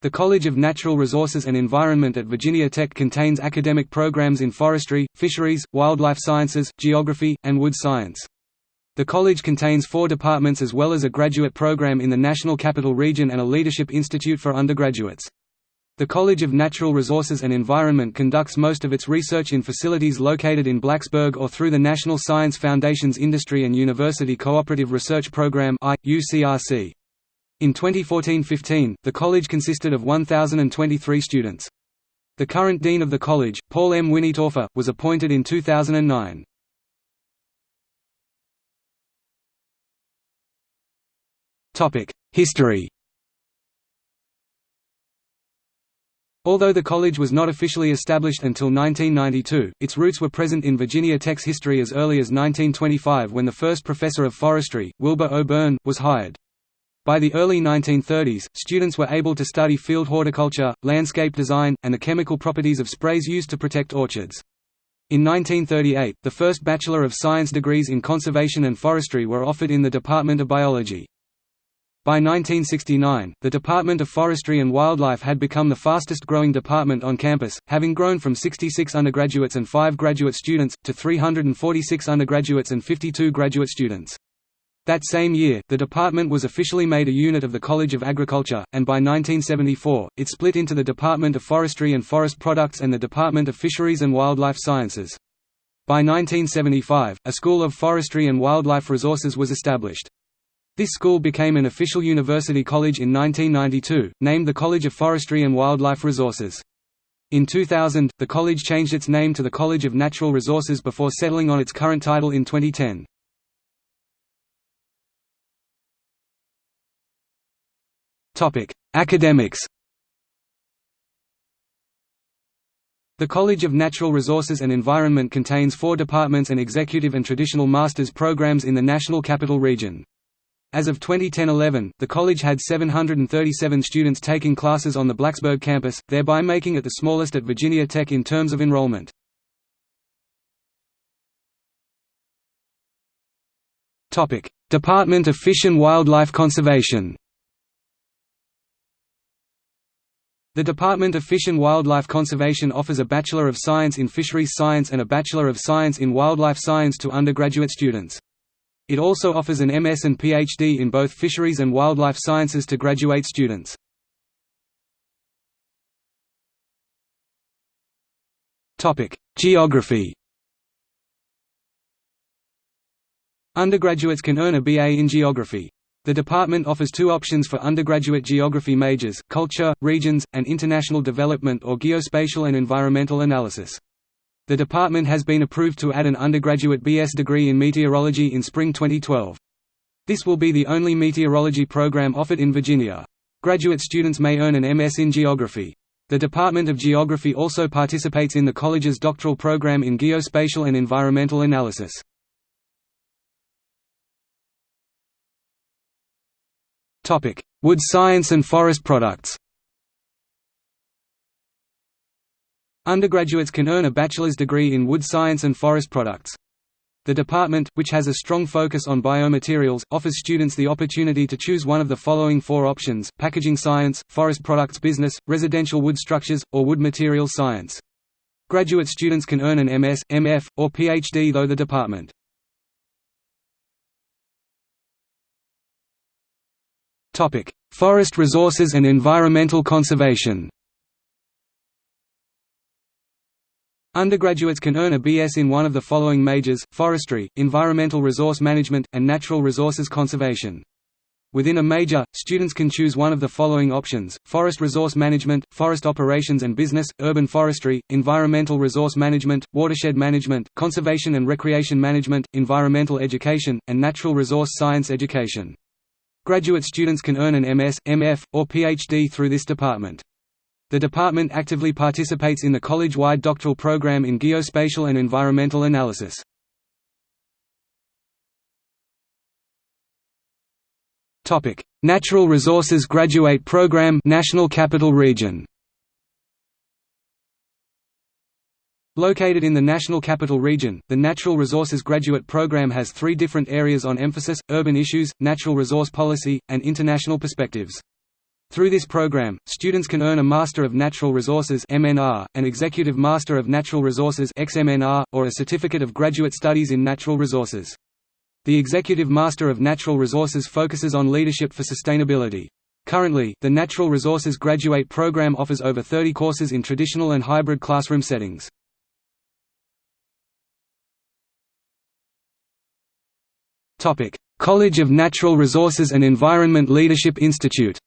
The College of Natural Resources and Environment at Virginia Tech contains academic programs in forestry, fisheries, wildlife sciences, geography, and wood science. The college contains four departments as well as a graduate program in the National Capital Region and a Leadership Institute for undergraduates. The College of Natural Resources and Environment conducts most of its research in facilities located in Blacksburg or through the National Science Foundation's Industry and University Cooperative Research Program UCRC. In 2014–15, the college consisted of 1,023 students. The current dean of the college, Paul M. Winistorfer, was appointed in 2009. History Although the college was not officially established until 1992, its roots were present in Virginia Tech's history as early as 1925 when the first professor of forestry, Wilbur O. Byrne, was hired. By the early 1930s, students were able to study field horticulture, landscape design, and the chemical properties of sprays used to protect orchards. In 1938, the first Bachelor of Science degrees in conservation and forestry were offered in the Department of Biology. By 1969, the Department of Forestry and Wildlife had become the fastest growing department on campus, having grown from 66 undergraduates and 5 graduate students, to 346 undergraduates and 52 graduate students. That same year, the department was officially made a unit of the College of Agriculture, and by 1974, it split into the Department of Forestry and Forest Products and the Department of Fisheries and Wildlife Sciences. By 1975, a School of Forestry and Wildlife Resources was established. This school became an official university college in 1992, named the College of Forestry and Wildlife Resources. In 2000, the college changed its name to the College of Natural Resources before settling on its current title in 2010. Academics The College of Natural Resources and Environment contains four departments and executive and traditional master's programs in the National Capital Region. As of 2010–11, the college had 737 students taking classes on the Blacksburg campus, thereby making it the smallest at Virginia Tech in terms of enrollment. Department of Fish and Wildlife Conservation The Department of Fish and Wildlife Conservation offers a Bachelor of Science in Fisheries Science and a Bachelor of Science in Wildlife Science to undergraduate students. It also offers an MS and PhD in both fisheries and wildlife sciences to graduate students. Geography Undergraduates can earn a BA in Geography. The department offers two options for undergraduate geography majors, culture, regions, and international development or geospatial and environmental analysis. The department has been approved to add an undergraduate BS degree in meteorology in spring 2012. This will be the only meteorology program offered in Virginia. Graduate students may earn an MS in geography. The Department of Geography also participates in the college's doctoral program in geospatial and environmental analysis. Wood science and forest products Undergraduates can earn a bachelor's degree in wood science and forest products. The department, which has a strong focus on biomaterials, offers students the opportunity to choose one of the following four options, packaging science, forest products business, residential wood structures, or wood materials science. Graduate students can earn an MS, MF, or PhD though the department. Forest resources and environmental conservation Undergraduates can earn a BS in one of the following majors, forestry, environmental resource management, and natural resources conservation. Within a major, students can choose one of the following options, forest resource management, forest operations and business, urban forestry, environmental resource management, watershed management, conservation and recreation management, environmental education, and natural resource science education. Graduate students can earn an MS, MF, or PhD through this department. The department actively participates in the college-wide doctoral program in geospatial and environmental analysis. Natural Resources Graduate Program National Capital Region Located in the National Capital Region, the Natural Resources Graduate Program has three different areas on emphasis, urban issues, natural resource policy, and international perspectives. Through this program, students can earn a Master of Natural Resources (MNR), an Executive Master of Natural Resources (XMNR), or a Certificate of Graduate Studies in Natural Resources. The Executive Master of Natural Resources focuses on leadership for sustainability. Currently, the Natural Resources Graduate Program offers over 30 courses in traditional and hybrid classroom settings. College of Natural Resources and Environment Leadership Institute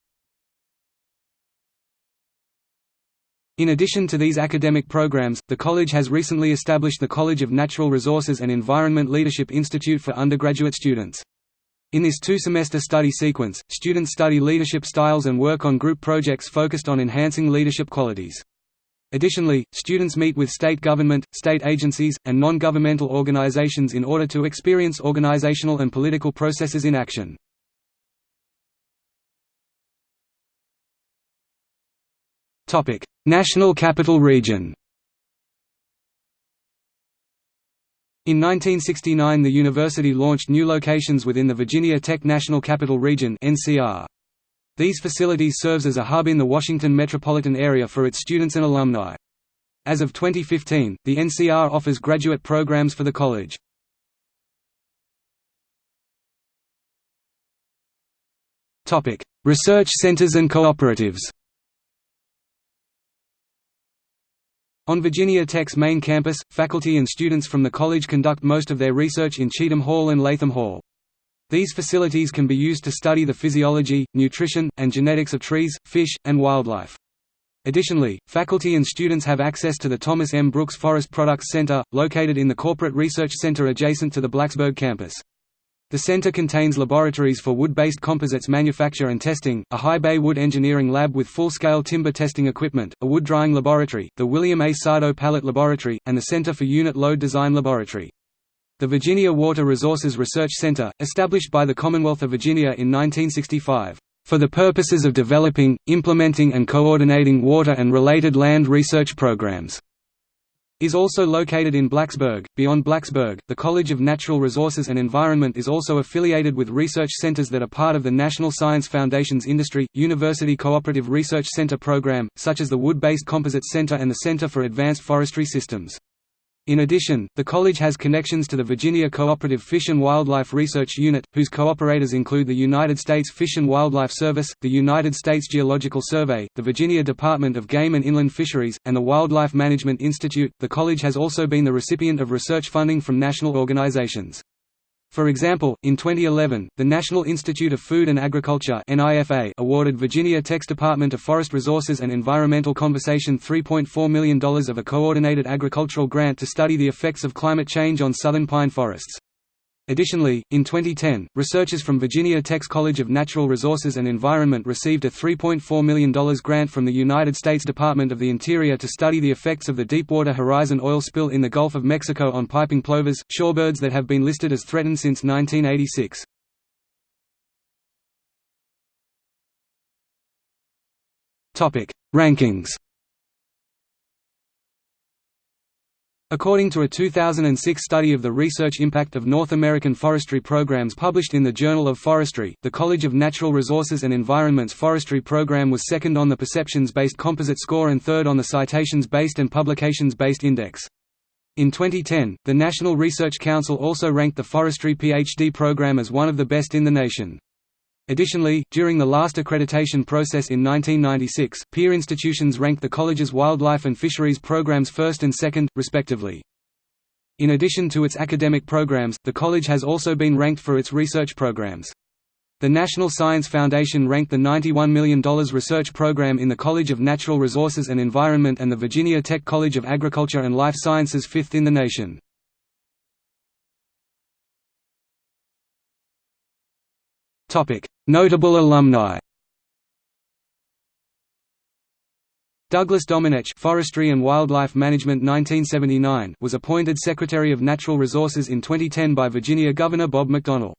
In addition to these academic programs, the college has recently established the College of Natural Resources and Environment Leadership Institute for undergraduate students. In this two-semester study sequence, students study leadership styles and work on group projects focused on enhancing leadership qualities. Additionally, students meet with state government, state agencies, and non-governmental organizations in order to experience organizational and political processes in action. National Capital Region In 1969 the university launched new locations within the Virginia Tech National Capital Region NCR. These facilities serves as a hub in the Washington metropolitan area for its students and alumni. As of 2015, the NCR offers graduate programs for the college. Research centers and cooperatives On Virginia Tech's main campus, faculty and students from the college conduct most of their research in Cheatham Hall and Latham Hall. These facilities can be used to study the physiology, nutrition, and genetics of trees, fish, and wildlife. Additionally, faculty and students have access to the Thomas M. Brooks Forest Products Center, located in the Corporate Research Center adjacent to the Blacksburg campus. The center contains laboratories for wood-based composites manufacture and testing, a high-bay wood engineering lab with full-scale timber testing equipment, a wood drying laboratory, the William A. Sardo Pallet Laboratory, and the Center for Unit Load Design Laboratory. The Virginia Water Resources Research Center, established by the Commonwealth of Virginia in 1965, "...for the purposes of developing, implementing and coordinating water and related land research programs." is also located in Blacksburg. Beyond Blacksburg, the College of Natural Resources and Environment is also affiliated with research centers that are part of the National Science Foundation's Industry, University Cooperative Research Center program, such as the Wood-Based Composites Center and the Center for Advanced Forestry Systems. In addition, the college has connections to the Virginia Cooperative Fish and Wildlife Research Unit, whose cooperators include the United States Fish and Wildlife Service, the United States Geological Survey, the Virginia Department of Game and Inland Fisheries, and the Wildlife Management Institute. The college has also been the recipient of research funding from national organizations. For example, in 2011, the National Institute of Food and Agriculture awarded Virginia Tech's Department of Forest Resources and Environmental Conservation $3.4 million of a coordinated agricultural grant to study the effects of climate change on southern pine forests. Additionally, in 2010, researchers from Virginia Tech's College of Natural Resources and Environment received a $3.4 million grant from the United States Department of the Interior to study the effects of the Deepwater Horizon oil spill in the Gulf of Mexico on piping plovers, shorebirds that have been listed as threatened since 1986. Rankings According to a 2006 study of the research impact of North American forestry programs published in the Journal of Forestry, the College of Natural Resources and Environment's forestry program was second on the perceptions-based composite score and third on the citations-based and publications-based index. In 2010, the National Research Council also ranked the forestry PhD program as one of the best in the nation. Additionally, during the last accreditation process in 1996, peer institutions ranked the college's wildlife and fisheries programs first and second, respectively. In addition to its academic programs, the college has also been ranked for its research programs. The National Science Foundation ranked the $91 million research program in the College of Natural Resources and Environment and the Virginia Tech College of Agriculture and Life Sciences fifth in the nation. Notable alumni Douglas Domenech Forestry and Wildlife Management 1979 was appointed Secretary of Natural Resources in 2010 by Virginia Governor Bob McDonnell.